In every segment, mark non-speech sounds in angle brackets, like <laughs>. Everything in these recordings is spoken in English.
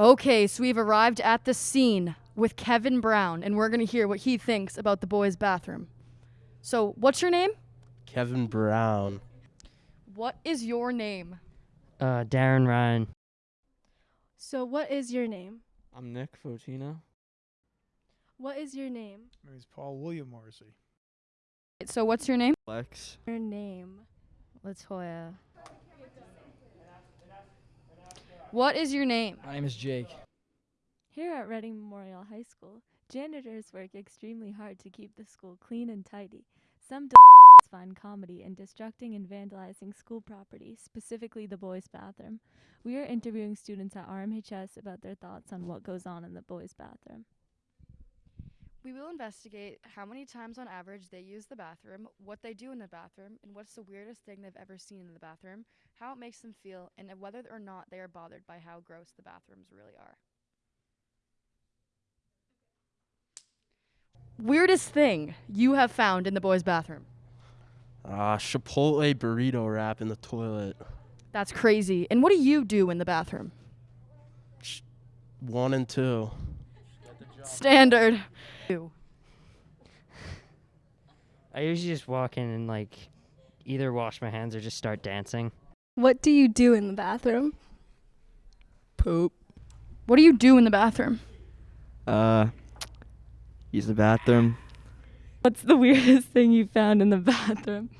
Okay, so we've arrived at the scene with Kevin Brown, and we're going to hear what he thinks about the boys' bathroom. So, what's your name? Kevin Brown. What is your name? Uh, Darren Ryan. So, what is your name? I'm Nick Fotino. What is your name? My name is Paul William Morrissey. So, what's your name? Lex. Your name. Latoya. What is your name? My name is Jake. Here at Reading Memorial High School, janitors work extremely hard to keep the school clean and tidy. Some d- find comedy in destructing and vandalizing school property, specifically the boys' bathroom. We are interviewing students at RMHS about their thoughts on what goes on in the boys' bathroom. We will investigate how many times on average they use the bathroom, what they do in the bathroom, and what's the weirdest thing they've ever seen in the bathroom, how it makes them feel, and whether or not they are bothered by how gross the bathrooms really are. Weirdest thing you have found in the boys' bathroom? Ah, Chipotle burrito wrap in the toilet. That's crazy. And what do you do in the bathroom? One and two. Standard. I usually just walk in and like either wash my hands or just start dancing. What do you do in the bathroom? Poop. What do you do in the bathroom? Uh, use the bathroom. What's the <laughs> weirdest thing you found in the bathroom?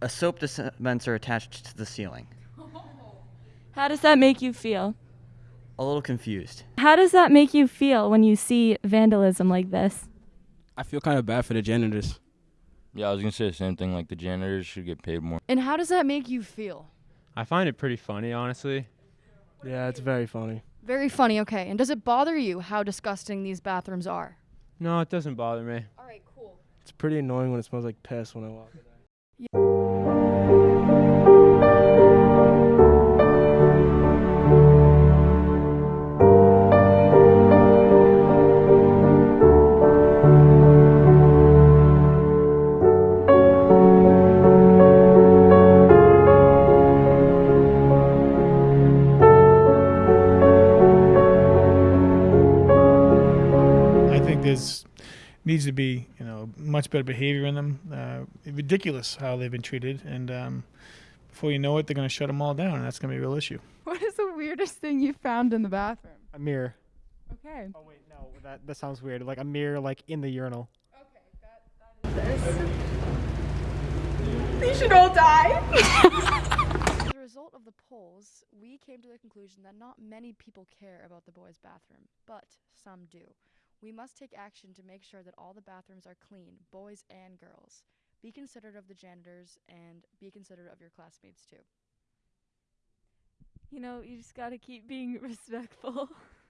A soap dispenser attached to the ceiling. How does that make you feel? A little confused. How does that make you feel when you see vandalism like this? I feel kind of bad for the janitors. Yeah, I was gonna say the same thing. Like the janitors should get paid more. And how does that make you feel? I find it pretty funny, honestly. Yeah, it's very funny. Very funny, okay. And does it bother you how disgusting these bathrooms are? No, it doesn't bother me. All right, cool. It's pretty annoying when it smells like piss when I walk in there. I think there's needs to be you know much better behavior in them. Uh, ridiculous how they've been treated, and um, before you know it, they're going to shut them all down, and that's going to be a real issue. What is the weirdest thing you found in the bathroom? A mirror. Okay. Oh wait, no, that that sounds weird. Like a mirror, like in the urinal. Okay, that, that is this. They should all die. <laughs> <laughs> As a result of the polls, we came to the conclusion that not many people care about the boys' bathroom, but some do. We must take action to make sure that all the bathrooms are clean, boys and girls. Be considerate of the janitors and be considerate of your classmates too. You know, you just gotta keep being <laughs> respectful. <laughs>